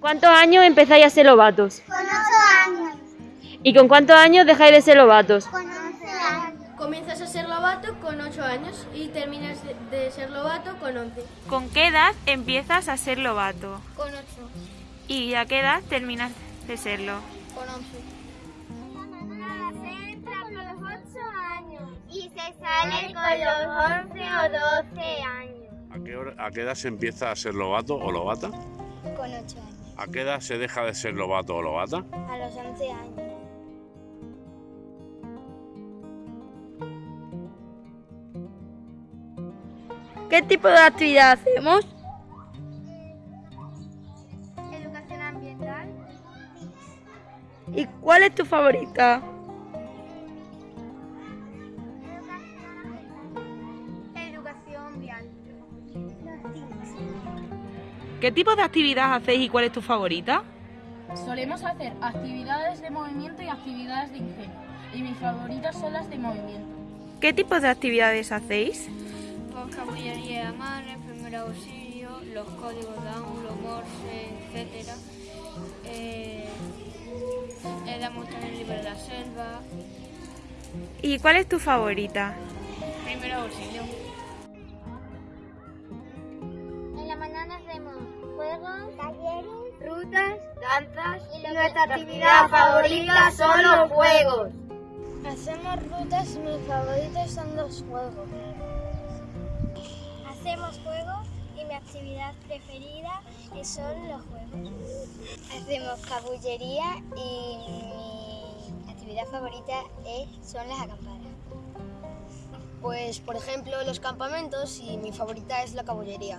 cuántos años empezáis a ser lobatos? Con 8 años. ¿Y con cuántos años dejáis de ser lobatos? Con 11 años. Comienzas a ser lobato con 8 años y terminas de ser lobato con 11. ¿Con qué edad empiezas a ser lobato? Con 8. ¿Y a qué edad terminas de serlo? Con 11. Se entra con los 8 años y se sale con los 11 o 12 años. ¿A qué, hora- a qué edad se empieza a ser lobato o lobata? Con 8 años. ¿A qué edad se deja de ser lobato o lobata? A los 11 años. ¿Qué tipo de actividad hacemos? Educación ambiental. ¿Y cuál es tu favorita? ¿Qué tipo de actividad hacéis y cuál es tu favorita? Solemos hacer actividades de movimiento y actividades de ingenio. Y mis favoritas son las de movimiento. ¿Qué tipo de actividades hacéis? Vocabulario de mano, primer auxilio, los códigos Down, los Morse, etc. Eh, le damos también el libro de la selva. ¿Y cuál es tu favorita? Primer auxilio. Juegos, talleres, rutas, danzas y nuestra actividad favorita son los juegos. Hacemos rutas y mis favoritos son los juegos. Hacemos juegos y mi actividad preferida son los juegos. Hacemos cabullería y mi actividad favorita es, son las acampadas. Pues, por ejemplo, los campamentos y mi favorita es la caballería.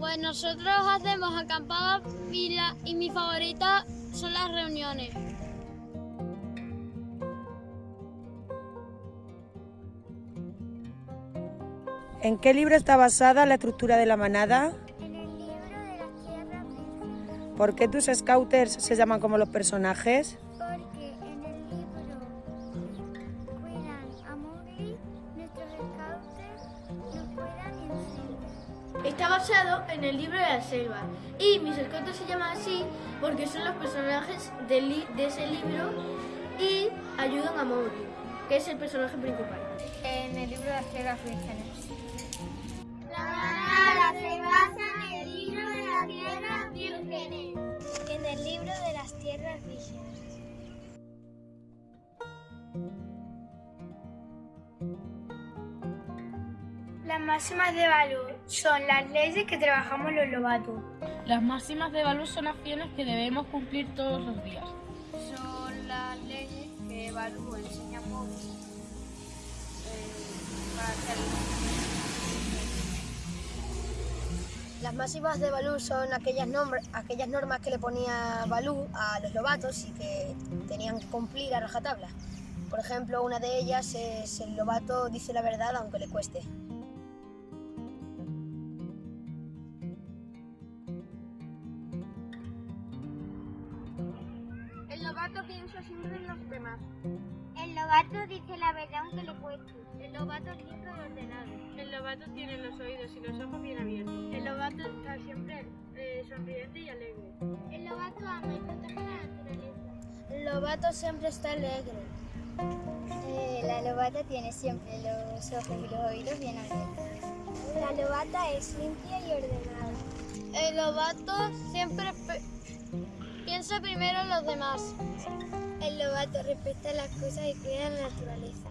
Pues nosotros hacemos acampadas y, la- y mi favorita son las reuniones. ¿En qué libro está basada la estructura de la manada? En el libro de tierras vírgenes, ¿Por qué tus scouters se llaman como los personajes? Está basado en el libro de la selva y mis escotos se llaman así porque son los personajes de ese libro y ayudan a Mowgli, que es el personaje principal. En el libro de las tierras vírgenes. La manada se basa en el libro de las tierras vírgenes. En el libro de las tierras vírgenes. Las máximas de valor son las leyes que trabajamos los lobatos. Las máximas de valor son acciones que debemos cumplir todos los días. Son las leyes que Balú enseña a Mowgli para. Las máximas de Balú son aquellas, aquellas normas que le ponía Balú a los lobatos y que tenían que cumplir a rajatabla. Por ejemplo, una de ellas es el lobato dice la verdad aunque le cueste. El lobato piensa siempre en los demás. El lobato dice la verdad aunque le cueste. El lobato es limpio y ordenado. El lobato tiene los oídos y los ojos bien abiertos. El lobato está siempre sonriente y alegre. El lobato ama y protege la naturaleza. El lobato siempre está alegre. Eh, la lobata tiene siempre los ojos y los oídos bien abiertos. La lobata es limpia y ordenada. El lobato siempre piensa primero en los demás. El lobato respeta las cosas y cuida la naturaleza.